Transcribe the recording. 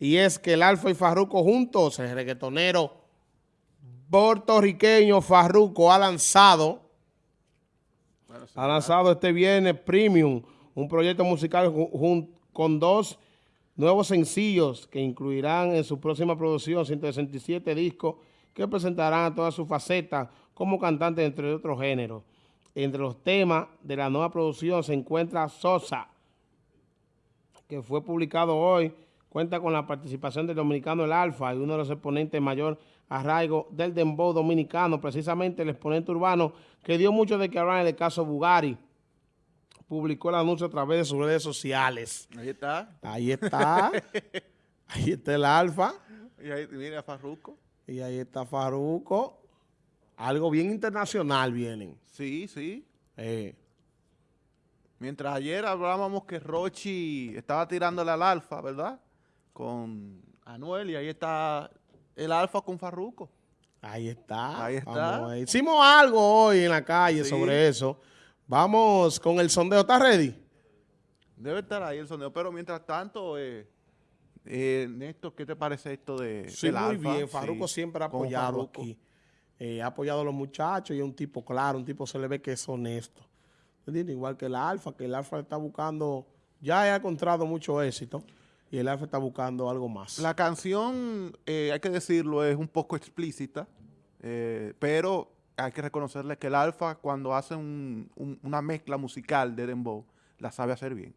y es que el Alfa y Farruco juntos, el reggaetonero puertorriqueño Farruco ha lanzado, ha lanzado este viernes Premium, un proyecto musical con dos nuevos sencillos que incluirán en su próxima producción 167 discos que presentarán todas sus facetas como cantante entre otros géneros. Entre los temas de la nueva producción se encuentra Sosa, que fue publicado hoy, cuenta con la participación del dominicano El Alfa y uno de los exponentes mayor arraigo del dembow dominicano, precisamente el exponente urbano que dio mucho de que hablar en el caso Bugari. Publicó el anuncio a través de sus redes sociales. Ahí está. Ahí está. ahí está el Alfa. Y ahí viene Farruco. Y ahí está Farruco. Algo bien internacional vienen. Sí, sí. Eh. Mientras ayer hablábamos que Rochi estaba tirándole al Alfa, ¿verdad? Con Anuel y ahí está el Alfa con Farruco. Ahí está. Ahí está. Hicimos algo hoy en la calle sobre eso. Vamos con el sondeo. ¿Está ready? Debe estar ahí el sondeo, pero mientras tanto, eh, eh, Néstor, ¿qué te parece esto de Sí, muy bien. Farruco siempre ha apoyado aquí. Eh, ha apoyado a los muchachos y es un tipo claro, un tipo se le ve que es honesto. Igual que el Alfa, que el Alfa está buscando, ya ha encontrado mucho éxito y el Alfa está buscando algo más. La canción, eh, hay que decirlo, es un poco explícita, eh, pero hay que reconocerle que el Alfa cuando hace una mezcla musical de Dembow, la sabe hacer bien.